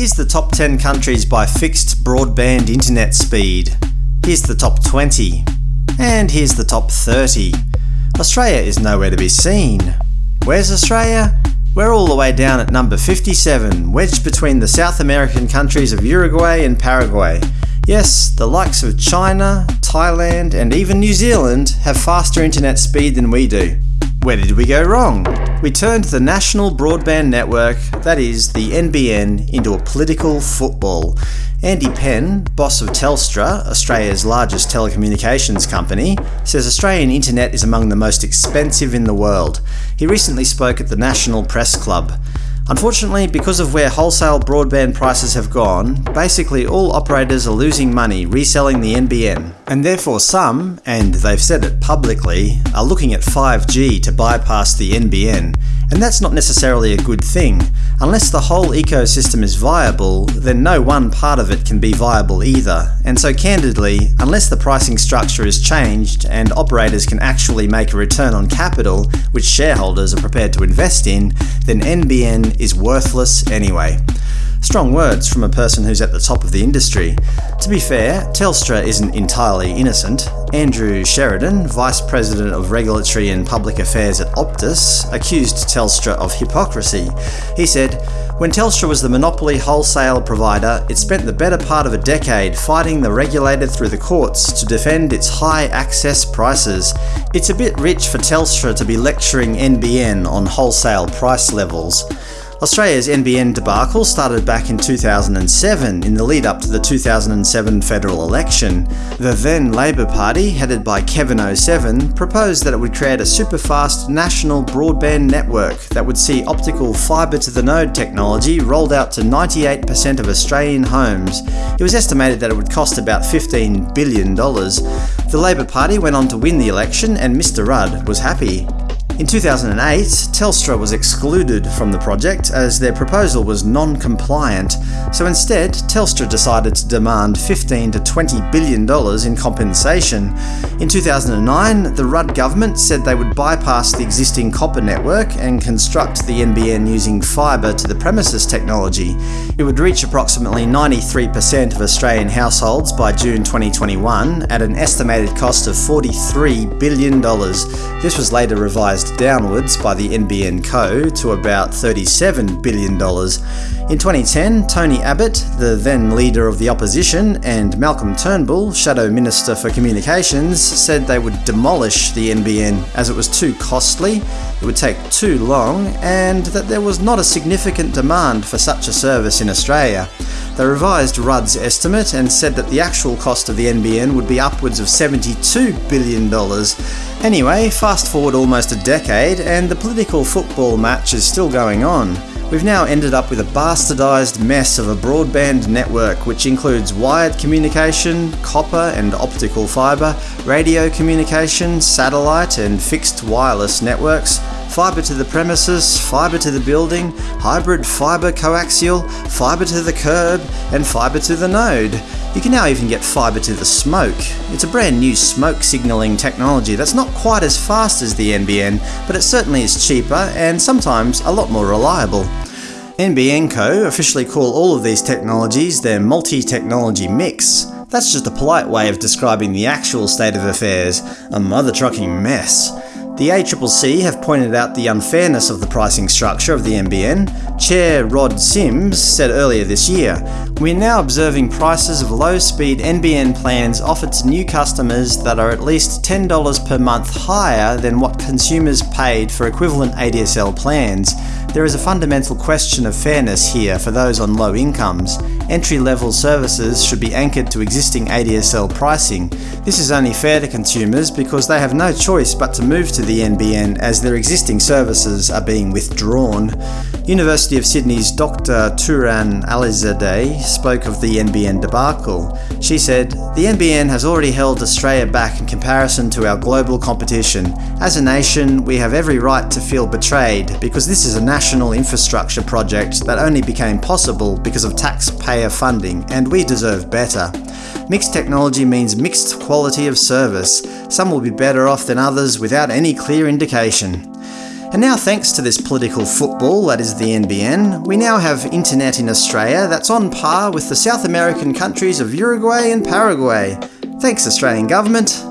Here's the top 10 countries by fixed broadband internet speed. Here's the top 20. And here's the top 30. Australia is nowhere to be seen. Where's Australia? We're all the way down at number 57, wedged between the South American countries of Uruguay and Paraguay. Yes, the likes of China, Thailand, and even New Zealand have faster internet speed than we do. Where did we go wrong? We turned the National Broadband Network, that is, the NBN, into a political football. Andy Penn, boss of Telstra, Australia's largest telecommunications company, says Australian internet is among the most expensive in the world. He recently spoke at the National Press Club. Unfortunately, because of where wholesale broadband prices have gone, basically all operators are losing money reselling the NBN. And therefore some, and they've said it publicly, are looking at 5G to bypass the NBN. And that's not necessarily a good thing. Unless the whole ecosystem is viable, then no one part of it can be viable either. And so candidly, unless the pricing structure is changed and operators can actually make a return on capital, which shareholders are prepared to invest in, then NBN is worthless anyway. Strong words from a person who's at the top of the industry. To be fair, Telstra isn't entirely innocent. Andrew Sheridan, Vice President of Regulatory and Public Affairs at Optus, accused Telstra of hypocrisy. He said, when Telstra was the monopoly wholesale provider, it spent the better part of a decade fighting the regulator through the courts to defend its high access prices. It's a bit rich for Telstra to be lecturing NBN on wholesale price levels. Australia's NBN debacle started back in 2007 in the lead up to the 2007 federal election. The then Labor Party, headed by Kevin 07, proposed that it would create a super-fast national broadband network that would see optical fibre-to-the-node technology rolled out to 98% of Australian homes. It was estimated that it would cost about $15 billion. The Labor Party went on to win the election and Mr Rudd was happy. In 2008, Telstra was excluded from the project as their proposal was non-compliant, so instead Telstra decided to demand 15 to 20 billion dollars in compensation. In 2009, the Rudd government said they would bypass the existing copper network and construct the NBN using fibre to the premises technology. It would reach approximately 93% of Australian households by June 2021 at an estimated cost of $43 billion. This was later revised downwards by the NBN Co. to about $37 billion. In 2010, Tony Abbott, the then leader of the opposition, and Malcolm Turnbull, Shadow Minister for Communications, said they would demolish the NBN as it was too costly, it would take too long, and that there was not a significant demand for such a service in Australia. They revised Rudd's estimate and said that the actual cost of the NBN would be upwards of $72 billion. Anyway, fast forward almost a decade, and the political football match is still going on. We've now ended up with a bastardised mess of a broadband network which includes wired communication, copper and optical fibre, radio communication, satellite and fixed wireless networks, fibre to the premises, fibre to the building, hybrid fibre coaxial, fibre to the curb, and fibre to the node. You can now even get fibre to the smoke. It's a brand new smoke signalling technology that's not quite as fast as the NBN, but it certainly is cheaper and sometimes a lot more reliable. NBN Co. officially call all of these technologies their multi-technology mix. That's just a polite way of describing the actual state of affairs, a mother-trucking mess. The ACCC have pointed out the unfairness of the pricing structure of the NBN. Chair Rod Sims said earlier this year, We're now observing prices of low-speed NBN plans offered to new customers that are at least $10 per month higher than what consumers paid for equivalent ADSL plans. There is a fundamental question of fairness here for those on low incomes. Entry-level services should be anchored to existing ADSL pricing. This is only fair to consumers because they have no choice but to move to the NBN as their existing services are being withdrawn. University of Sydney's Dr Tooran Alizadeh spoke of the NBN debacle. She said, The NBN has already held Australia back in comparison to our global competition. As a nation, we have every right to feel betrayed because this is a national infrastructure project that only became possible because of taxpayer funding, and we deserve better. Mixed technology means mixed quality of service. Some will be better off than others without any clear indication. And now thanks to this political football that is the NBN, we now have internet in Australia that's on par with the South American countries of Uruguay and Paraguay. Thanks Australian Government,